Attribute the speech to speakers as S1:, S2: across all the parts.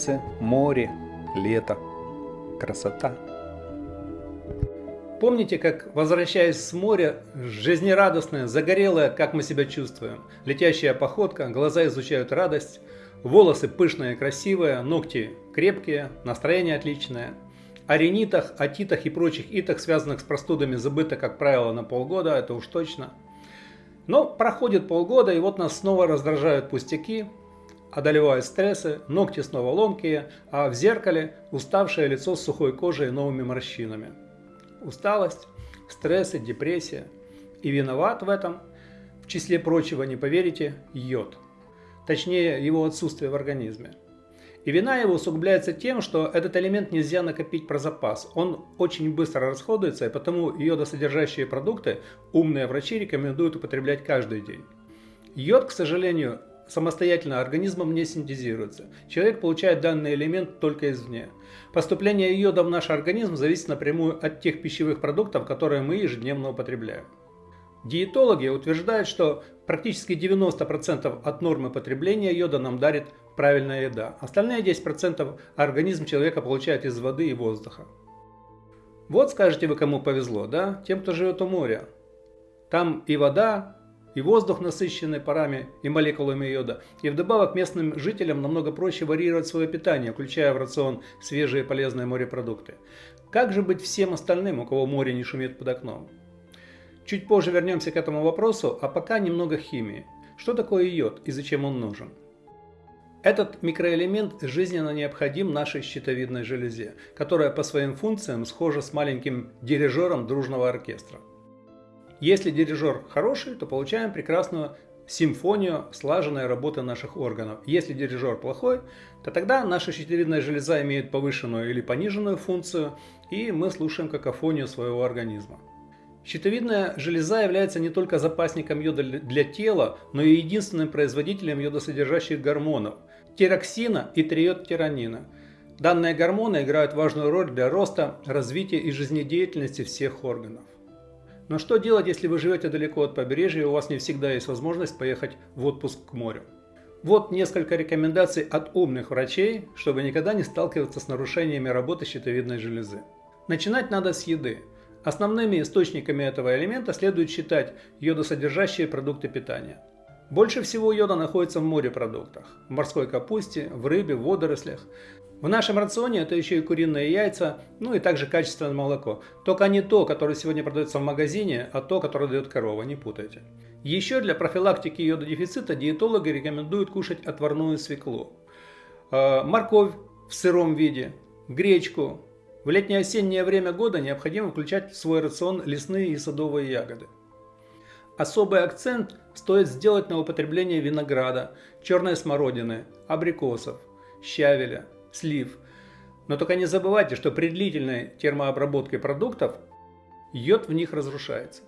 S1: солнце, море, лето. Красота. Помните, как, возвращаясь с моря, жизнерадостная, загорелая, как мы себя чувствуем, летящая походка, глаза изучают радость, волосы пышные, красивые, ногти крепкие, настроение отличное. О ринитах, отитах и прочих итах, связанных с простудами, забыто, как правило, на полгода, это уж точно. Но проходит полгода, и вот нас снова раздражают пустяки, одолевают стрессы, ногти снова ломкие, а в зеркале уставшее лицо с сухой кожей и новыми морщинами. Усталость, стрессы, депрессия. И виноват в этом, в числе прочего, не поверите, йод. Точнее, его отсутствие в организме. И вина его усугубляется тем, что этот элемент нельзя накопить про запас. Он очень быстро расходуется, и потому йодосодержащие продукты умные врачи рекомендуют употреблять каждый день. Йод, к сожалению, самостоятельно организмом не синтезируется. Человек получает данный элемент только извне. Поступление йода в наш организм зависит напрямую от тех пищевых продуктов, которые мы ежедневно употребляем. Диетологи утверждают, что практически 90% от нормы потребления йода нам дарит правильная еда. Остальные 10% организм человека получает из воды и воздуха. Вот скажете вы, кому повезло, да? Тем, кто живет у моря. Там и вода, и воздух насыщенный парами и молекулами йода. И вдобавок местным жителям намного проще варьировать свое питание, включая в рацион свежие полезные морепродукты. Как же быть всем остальным, у кого море не шумит под окном? Чуть позже вернемся к этому вопросу, а пока немного химии. Что такое йод и зачем он нужен? Этот микроэлемент жизненно необходим нашей щитовидной железе, которая по своим функциям схожа с маленьким дирижером дружного оркестра. Если дирижер хороший, то получаем прекрасную симфонию слаженной работы наших органов. Если дирижер плохой, то тогда наша щитовидная железа имеет повышенную или пониженную функцию, и мы слушаем какофонию своего организма. Щитовидная железа является не только запасником йода для тела, но и единственным производителем йодосодержащих гормонов – тироксина и триодтиронина. Данные гормоны играют важную роль для роста, развития и жизнедеятельности всех органов. Но что делать, если вы живете далеко от побережья и у вас не всегда есть возможность поехать в отпуск к морю? Вот несколько рекомендаций от умных врачей, чтобы никогда не сталкиваться с нарушениями работы щитовидной железы. Начинать надо с еды. Основными источниками этого элемента следует считать йодосодержащие продукты питания. Больше всего йода находится в морепродуктах, в морской капусте, в рыбе, в водорослях. В нашем рационе это еще и куриные яйца, ну и также качественное молоко. Только не то, которое сегодня продается в магазине, а то, которое дает корова, не путайте. Еще для профилактики йододефицита диетологи рекомендуют кушать отварную свеклу, э, морковь в сыром виде, гречку. В летнее-осеннее время года необходимо включать в свой рацион лесные и садовые ягоды. Особый акцент стоит сделать на употребление винограда, черной смородины, абрикосов, щавеля, слив. Но только не забывайте, что при длительной термообработке продуктов йод в них разрушается.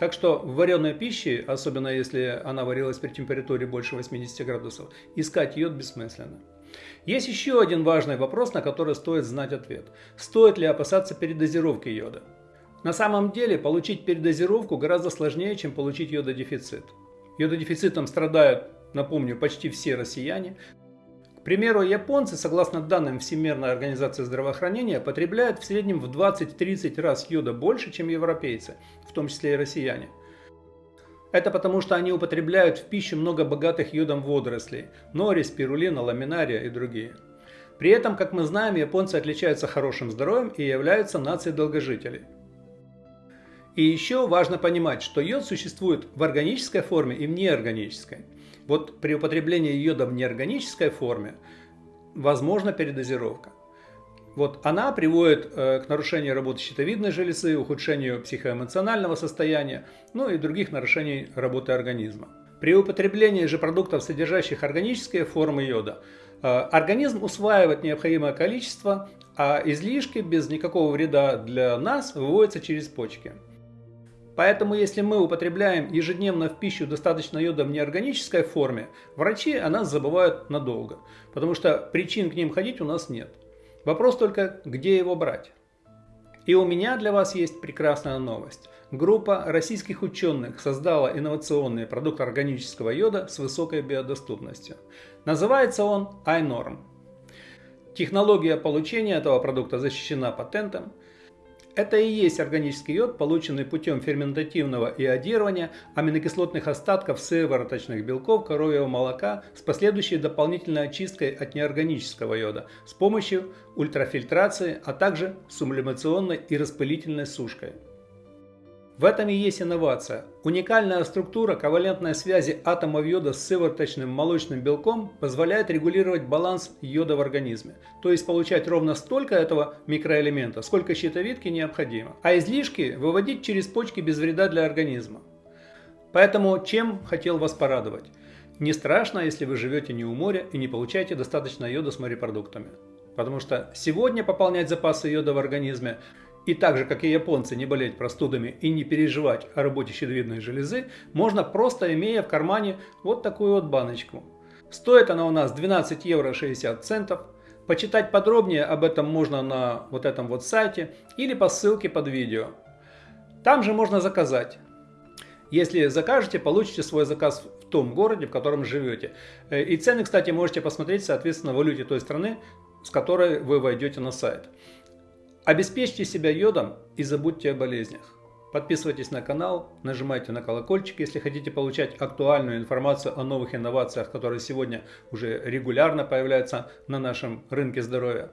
S1: Так что в вареной пище, особенно если она варилась при температуре больше 80 градусов, искать йод бессмысленно. Есть еще один важный вопрос, на который стоит знать ответ. Стоит ли опасаться передозировки йода? На самом деле получить передозировку гораздо сложнее, чем получить йододефицит. Йододефицитом страдают, напомню, почти все россияне. К примеру, японцы, согласно данным Всемирной организации здравоохранения, потребляют в среднем в 20-30 раз йода больше, чем европейцы, в том числе и россияне. Это потому, что они употребляют в пищу много богатых йодом водорослей – нори, спирулина, ламинария и другие. При этом, как мы знаем, японцы отличаются хорошим здоровьем и являются нацией долгожителей. И еще важно понимать, что йод существует в органической форме и в неорганической. Вот при употреблении йода в неорганической форме возможна передозировка. Вот она приводит э, к нарушению работы щитовидной железы, ухудшению психоэмоционального состояния, ну и других нарушений работы организма. При употреблении же продуктов, содержащих органические формы йода, э, организм усваивает необходимое количество, а излишки без никакого вреда для нас выводятся через почки. Поэтому если мы употребляем ежедневно в пищу достаточно йода в неорганической форме, врачи о нас забывают надолго, потому что причин к ним ходить у нас нет. Вопрос только, где его брать. И у меня для вас есть прекрасная новость. Группа российских ученых создала инновационный продукт органического йода с высокой биодоступностью. Называется он iNorm. Технология получения этого продукта защищена патентом. Это и есть органический йод, полученный путем ферментативного иодирования аминокислотных остатков сывороточных белков коровьего молока с последующей дополнительной очисткой от неорганического йода с помощью ультрафильтрации, а также сублимационной и распылительной сушкой. В этом и есть инновация. Уникальная структура ковалентной связи атомов йода с сывороточным молочным белком позволяет регулировать баланс йода в организме, то есть получать ровно столько этого микроэлемента, сколько щитовидке необходимо, а излишки выводить через почки без вреда для организма. Поэтому чем хотел вас порадовать? Не страшно, если вы живете не у моря и не получаете достаточно йода с морепродуктами. Потому что сегодня пополнять запасы йода в организме и так же, как и японцы, не болеть простудами и не переживать о работе щитовидной железы, можно просто имея в кармане вот такую вот баночку. Стоит она у нас 12 евро 60 центов. Почитать подробнее об этом можно на вот этом вот сайте или по ссылке под видео. Там же можно заказать. Если закажете, получите свой заказ в том городе, в котором живете. Э, и цены, кстати, можете посмотреть, соответственно, в валюте той страны, с которой вы войдете на сайт. Обеспечьте себя йодом и забудьте о болезнях. Подписывайтесь на канал, нажимайте на колокольчик, если хотите получать актуальную информацию о новых инновациях, которые сегодня уже регулярно появляются на нашем рынке здоровья.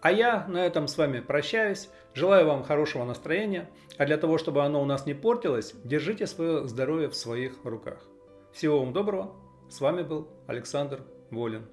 S1: А я на этом с вами прощаюсь. Желаю вам хорошего настроения. А для того, чтобы оно у нас не портилось, держите свое здоровье в своих руках. Всего вам доброго. С вами был Александр Волин.